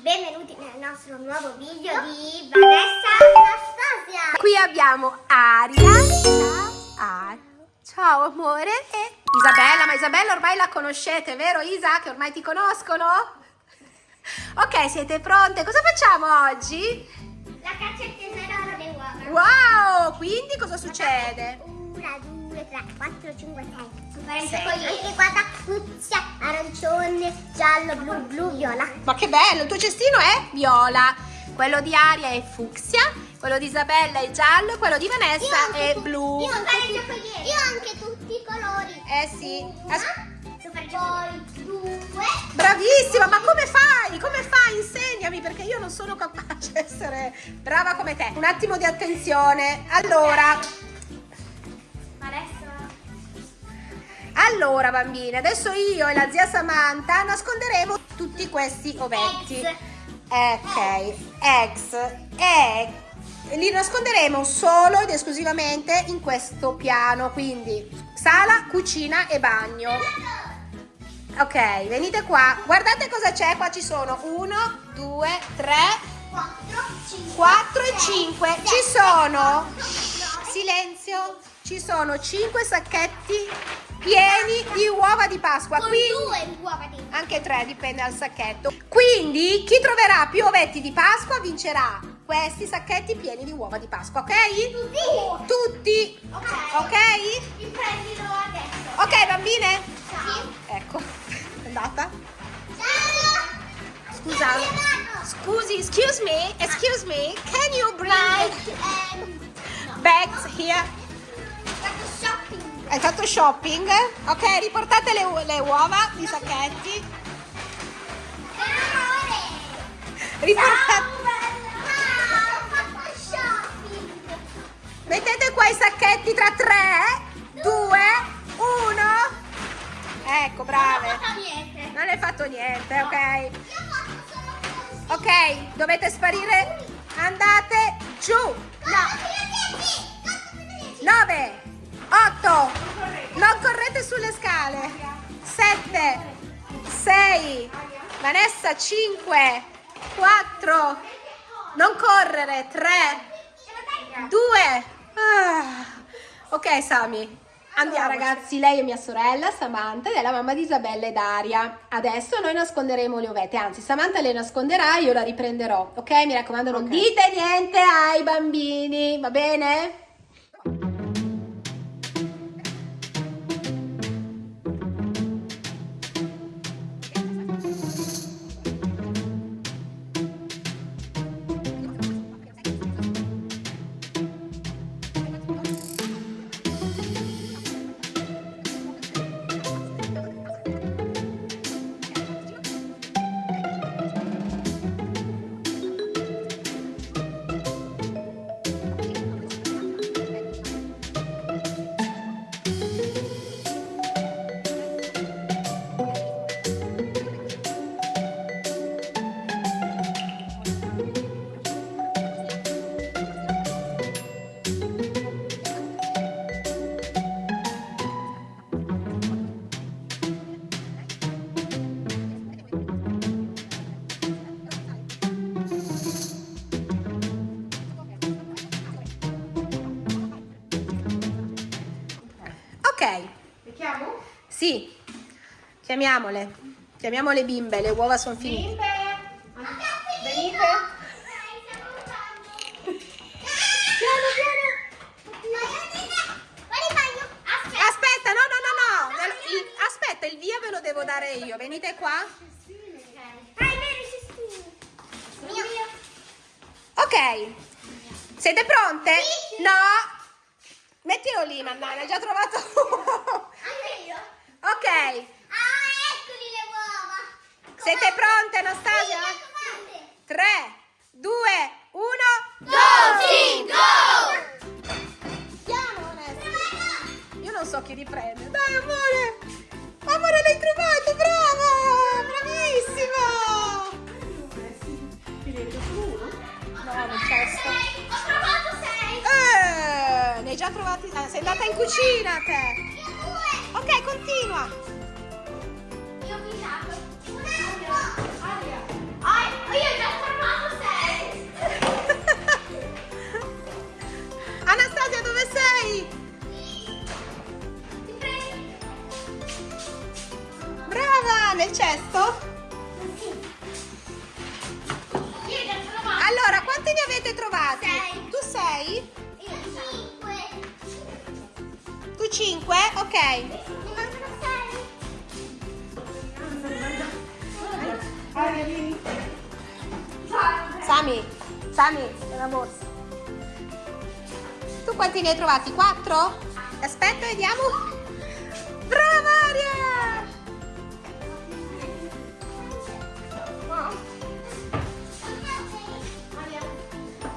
benvenuti nel nostro nuovo video di Vanessa Anastasia Qui abbiamo Aria, ah, ciao, amore e Isabella, ma Isabella ormai la conoscete, vero Isa? Che ormai ti conoscono? Ok, siete pronte? Cosa facciamo oggi? La caccia al tesoro delle uova Wow, quindi cosa succede? 1, 2, 3, 4, 5, 6 sì. Anche guarda, fucsia, arancione, giallo, blu, blu, viola. Ma che bello, il tuo cestino è viola, quello di Aria è fucsia, quello di Isabella è giallo, quello di Vanessa è blu. Io ho anche, tutti i colori. Eh sì. As poi due. Bravissima, ma come fai? Come fai? Insegnami perché io non sono capace di essere brava come te. Un attimo di attenzione. Allora, allora bambine, adesso io e la zia Samantha nasconderemo tutti questi ovetti. Ex. Ok, ex. E li nasconderemo solo ed esclusivamente in questo piano, quindi sala, cucina e bagno. Ok, venite qua. Guardate cosa c'è. Qua ci sono 1, 2, 3, 4, 5, 4 e 5. Ci sono, silenzio, ci sono 5 sacchetti di Pasqua. con Quindi, due uova di anche 3 dipende dal sacchetto. Quindi chi troverà più ovetti di Pasqua vincerà questi sacchetti pieni di uova di Pasqua, ok? Tutti? Tutti. Ok. Ok? Li prendilo adesso. Ok, bambine? Ciao. Ecco, è andata. Ciao. Scusa. Scusi, excuse me, excuse me, can you bring Ehm, no. bags here? Hai fatto shopping? Ok, riportate le, le uova di sacchetti. Riportate. Mettete qua i sacchetti tra 3, 2, 1. Ecco, brave. Non hai fatto niente, ok? Ok, dovete sparire. Andate giù. Conto fino a 10. Conto fino a 10. 9, 8, non correte sulle scale. 7, 6, Vanessa 5, 4, non correre, 3, 2. Ok Sami, andiamo ragazzi, lei è mia sorella Samantha ed è la mamma di Isabella e Daria. Adesso noi nasconderemo le ovette, anzi Samantha le nasconderà, io la riprenderò, ok? Mi raccomando non Ok. dite niente ai bambini, va bene? Ok, Le chiamo? sì, chiamiamole. Chiamiamo le bimbe, le uova sono finite. Bimbe! Venite! Piano, piano. Aspetta, no, no, no, no. Aspetta, il via ve lo devo dare io. Venite qua. Ok. Siete pronte? No. Mettilo lì, Mannana, hai già trovato uno. Ok. Siete pronte, Anastasia? 3, 2, 1. Piano, Vanessa. Io non so chi riprende. Dai, amore. Amore, l'hai trovato, brava. Bravissima. sei in cucina te! Io due! Ok, continua! Io ho guidato! Aria! Io ho già fermato sei! Anastasia, dove sei? Ti prego! Brava! Nel cesto? Sì! Allora, quante ne avete trovate? Sei! Tu sei? Aria, vieni. Sami, Sami, una borsa. Tu quanti ne hai trovati? 4? Aspetta, vediamo. Brava Aria!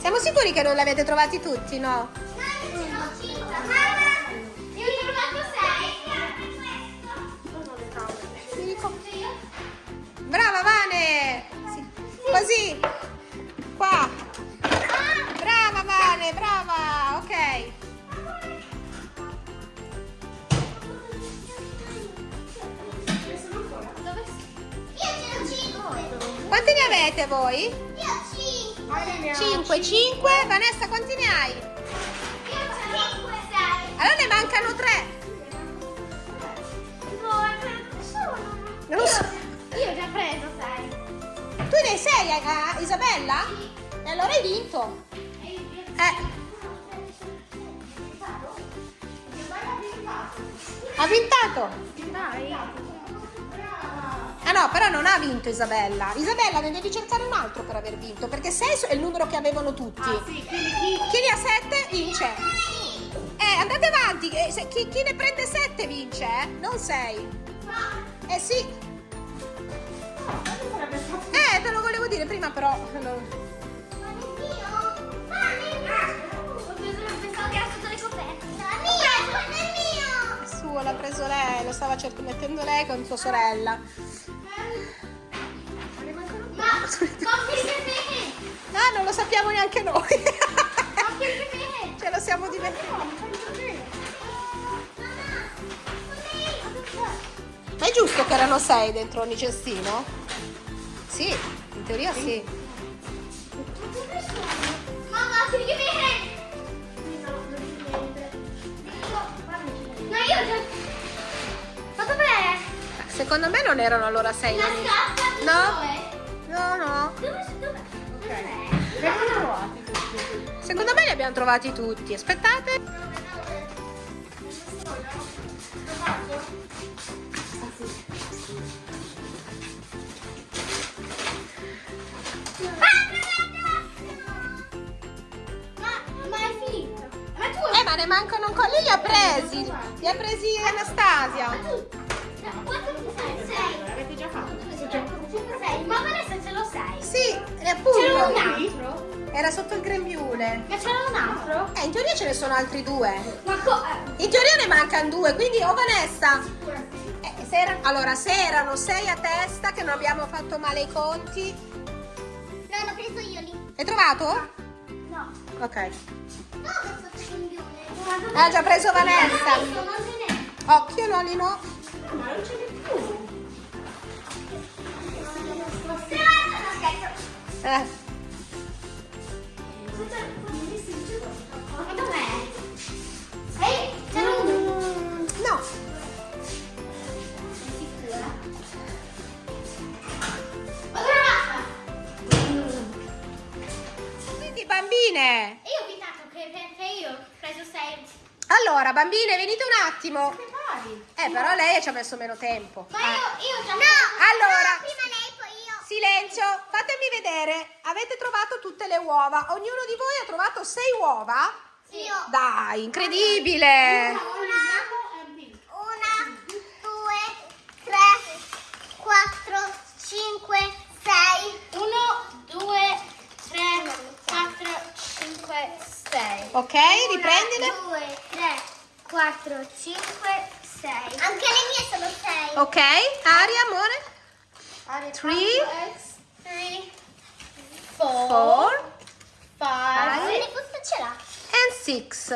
Siamo sicuri che non li avete trovati tutti, no? Così. Qua. Brava Vane, brava. Ok. Quanti ne avete voi? Io ho cinque. Aria ne ha 5, 5. Vanessa, quanti ne hai? Io ho cinque, sei. Allora ne mancano 3. No, è per sono. Non lo so. Sei. Hai 6, a Isabella? E allora hai vinto. Eh, ha vintato. Dai. Ah no, però non ha vinto Isabella. Isabella ne devi cercare un altro per aver vinto, perché 6 è il numero che avevano tutti. Ah, sì, quindi chi? Chi ne ha 7 vince. Eh, andate avanti, eh, chi ne prende 7 vince, eh? Non 6. Eh sì. Mio. Il suo l'ha preso lei, lo stava mettendo lei con sua sorella. Ma. Ah, non lo sappiamo neanche noi. Ce lo siamo dimenticati. Ma è giusto che erano 6 dentro ogni cestino? Sì, teoria sì. Mamma, me. No, io ho già... Ma dov'è? Secondo me non erano allora 6. La scatola No. No, no. Dove? Dove? Tutti. Secondo me li abbiamo trovati tutti. Aspettate. Ma Eh, ne mancano ancora. Lì li ha presi. Li ha presi Anastasia. Quanto sai? Sei. L'avete già fatto? Sei. Ma Vanessa ce lo sai. Sì, e C'era un appunto. altro? Era sotto il grembiule. Ma c'era un altro? Eh, in teoria ce ne sono altri due. Ma co- In teoria ne mancano due, quindi oh Vanessa. eh, se era- allora, se erano sei a testa, che non abbiamo fatto male i conti. No, l'ho preso io lì. Hai trovato? No. Ok. No, Ha già preso Vanessa. Occhio, Loli, no. Ma non ce n'è più. Eh, Ma dov'è? Ehi, c'era un... no. Ho trovata! Quindi, bambine. Io ho evitato che perché io ho preso 6. Allora, bambine, venite un attimo. Eh, però lei ci ha messo meno tempo. Ma io, io già... No! Allora. prima lei, poi io. Silenzio, fatemi vedere. Avete trovato tutte le uova. Ognuno di voi ha trovato sei uova? Io. Dai, incredibile. Una, due, tre, quattro, cinque, sei. Uno, due, tre, quattro, cinque, sei. Ok, riprendile. Uno, due, tre, quattro, cinque, sei. Anche le mie sono sei. Ok, Aria, amore. Three, Three, four, four, five. five. Quindi questo ce l'ha. and six.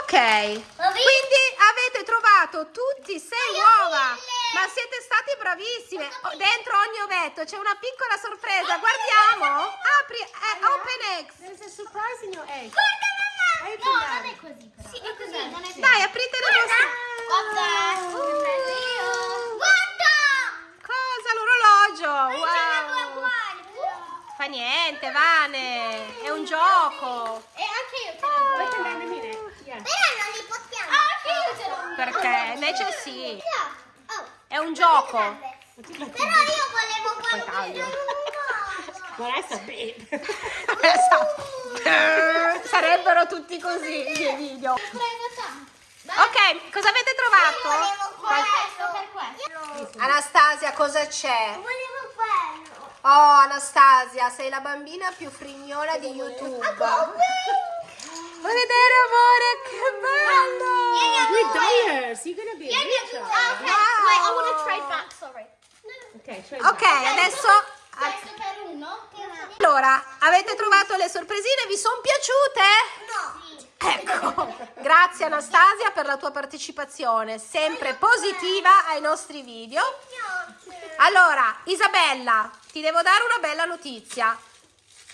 Ok, Ho visto. quindi avete trovato tutti sei uova. mille. Ma siete stati bravissime. Oh, Dentro ogni ovetto c'è una piccola sorpresa. Guardiamo. Apri, eh, open eggs. There's a surprise in your egg. Guarda mamma! Hai No, non è così però. Sì, è così, non è Dai, aprite le vostre. Guarda! Uh. Guarda! Cosa? L'orologio. Wow. uguali. Fa niente, Vane. È un gioco. E anche io ce l'ho. Però non li possiamo. Ah. Perché invece sì. È un gioco. Però io volevo quello taglio. Vanessa, bene. Sarebbero tutti così i miei video. Ok, cosa avete trovato? Volevo questo per questo. Anastasia, cosa c'è? Volevo quello. Oh, Anastasia, sei la bambina più frignola di YouTube. Vuoi vedere, amore? Che bello! With dollars, you're gonna be a rich. Okay, girl. wait, I want to trade back, sorry. Okay, trade Ok, adesso... Questo per uno? Allora, avete trovato le sorpresine? Vi sono piaciute? No. Ecco, grazie Anastasia per la tua partecipazione, sempre positiva ai nostri video. Allora, Isabella, ti devo dare una bella notizia.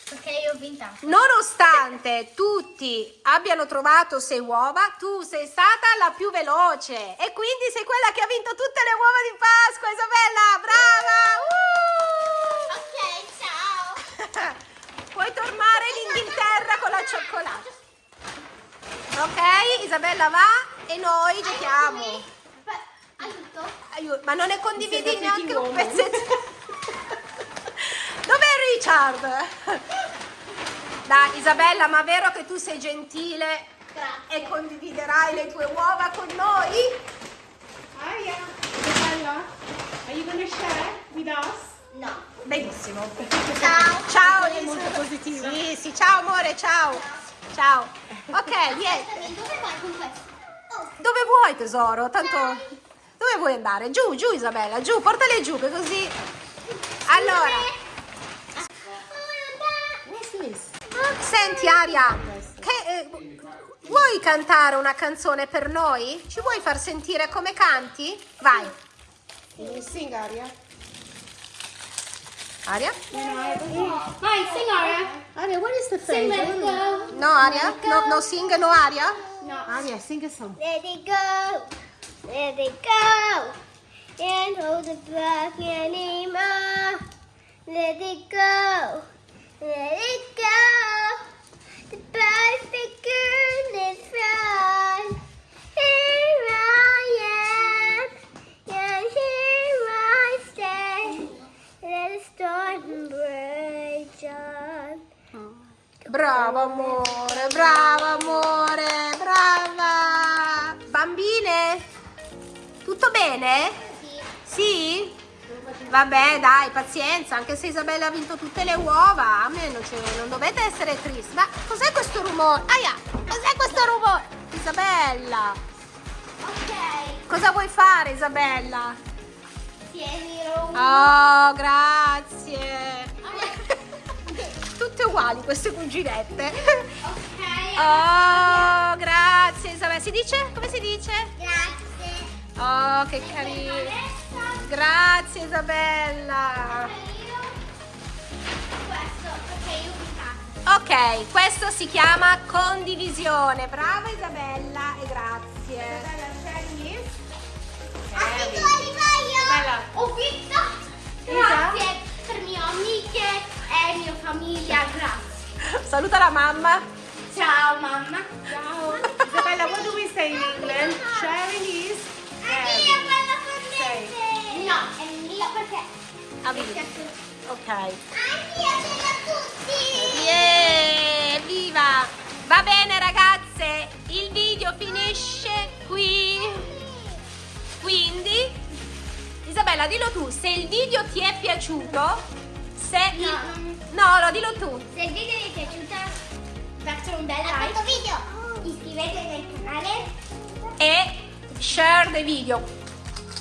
Perché io ho vinto. Nonostante tutti abbiano trovato sei uova, tu sei stata la più veloce e quindi sei quella che ha vinto tutte le uova di Pasqua, Isabella! Brava! Uh! Ok, ciao. Puoi tornare in Inghilterra con la cioccolata. Ok, Isabella va e noi giochiamo. Aiuto. Aiuto, ma non ne condividi neanche un pezzetto. Richard? Dai, Isabella, ma è vero che tu sei gentile Grazie. e condividerai le tue uova con noi? Aria, Isabella, are you gonna share with us? No. Benissimo. Ciao. Ciao, È molto positiva. Sì, sì, ciao amore, ciao. Ciao. Ok, niente. Aspetta, dove vai con questo? Oh. Dove vuoi tesoro? Tanto dove vuoi andare? Giù, giù Isabella, giù, portale giù che così. Allora, senti Aria, che, eh, vuoi cantare una canzone per noi? Ci vuoi far sentire come canti? Vai. Can you sing, Aria? Aria? Vai, sing Aria. Aria, what is the Sing phrase? let it go. No Aria? No, no sing, no Aria? No. Aria, sing a song. Let it go. Let it go. Can't hold it back anymore. Let it go. Let it go. Dai, pazienza, anche se Isabella ha vinto tutte le uova, a me non, non dovete essere tristi. Ma cos'è questo rumore? Aia, cos'è questo rumore? Isabella, Ok. cosa vuoi fare Isabella? Tienilo. Oh, grazie. Tutte uguali queste cuginette. Ok. Oh, grazie Isabella. Si dice? Come si dice? Grazie. Oh, che carino. Grazie Isabella. Ok, questo si chiama condivisione. Brava Isabella e grazie. Ho vinto arriva Bella. io. Ho vinto. Grazie per mie amiche e mia famiglia. Grazie. Saluta la mamma. Ciao mamma. Ciao. Isabella, what do we say in England? Sharing is Anch'io quella con me. No, è mio perché. Vinto. Ok. Anch'io sono tutti. Evviva! Va bene ragazze, il video finisce qui. Quindi, Isabella, dillo tu, se il video ti è piaciuto, se... No, non- No, no, dillo tu. Se il video vi è piaciuto, lasciate un bel like. Questo video iscrivetevi al canale. E share the video.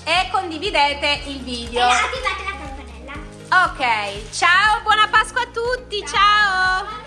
E condividete il video. E attivate la campanella. Ok, ciao, buona Pasqua a tutti, ciao.